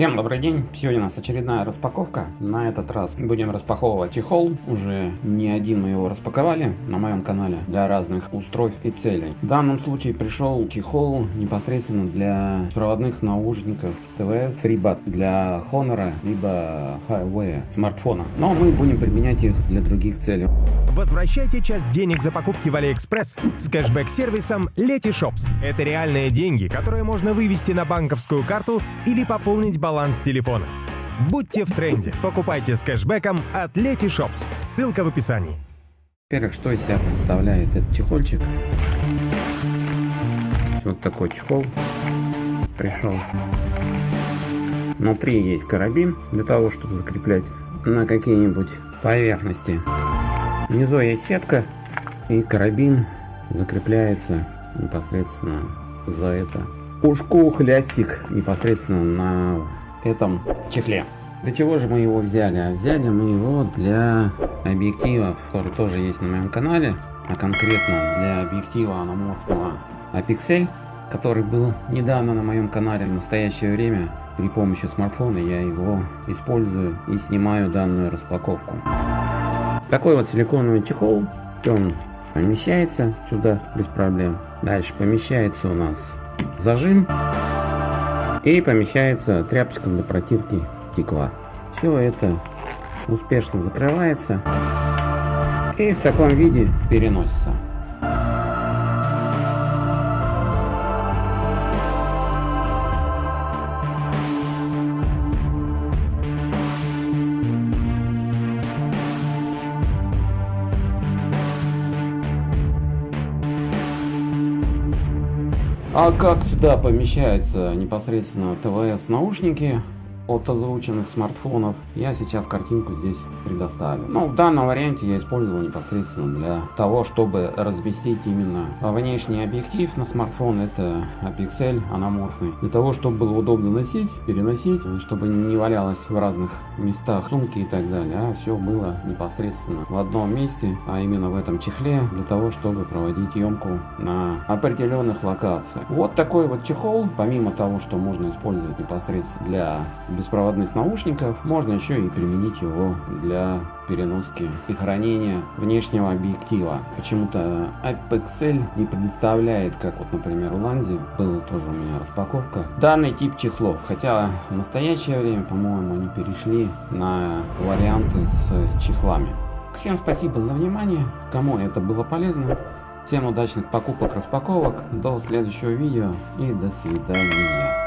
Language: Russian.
Всем добрый день! Сегодня у нас очередная распаковка. На этот раз будем распаковывать чехол. Уже не один мы его распаковали на моем канале для разных устройств и целей. В данном случае пришел чехол непосредственно для проводных наушников ТВС FreeBuds для Honor либо Highway смартфона. Но мы будем применять их для других целей. Возвращайте часть денег за покупки в AliExpress с кэшбэк-сервисом Letyshops. Это реальные деньги, которые можно вывести на банковскую карту или пополнить баланс телефона. Будьте в тренде. Покупайте с кэшбэком от Letyshops. Ссылка в описании. Во-первых, что из себя представляет этот чехольчик? Вот такой чехол пришел. Внутри есть карабин для того, чтобы закреплять на какие-нибудь поверхности. Внизу есть сетка и карабин закрепляется непосредственно за это ушку хлястик непосредственно на этом чехле. Для чего же мы его взяли? А взяли мы его для объектива, который тоже есть на моем канале, а конкретно для объектива аноморфного Apixel, который был недавно на моем канале. В настоящее время при помощи смартфона я его использую и снимаю данную распаковку. Такой вот силиконовый чехол, он помещается сюда без проблем. Дальше помещается у нас зажим и помещается тряпочка для протирки стекла. Все это успешно закрывается и в таком виде переносится. А как сюда помещается непосредственно ТВС наушники? От озвученных смартфонов. Я сейчас картинку здесь предоставлю. Но в данном варианте я использовал непосредственно для того, чтобы разместить именно внешний объектив на смартфон. Это Apixel аноморфный. Для того, чтобы было удобно носить, переносить, чтобы не валялось в разных местах сумки и так далее. А все было непосредственно в одном месте, а именно в этом чехле, для того, чтобы проводить емку на определенных локациях. Вот такой вот чехол, помимо того, что можно использовать непосредственно для беспроводных наушников, можно еще и применить его для переноски и хранения внешнего объектива. Почему-то Apexel не предоставляет, как вот, например, у Ланзи, была тоже у меня распаковка, данный тип чехлов. Хотя в настоящее время, по-моему, они перешли на варианты с чехлами. Всем спасибо за внимание, кому это было полезно. Всем удачных покупок, распаковок, до следующего видео и до свидания.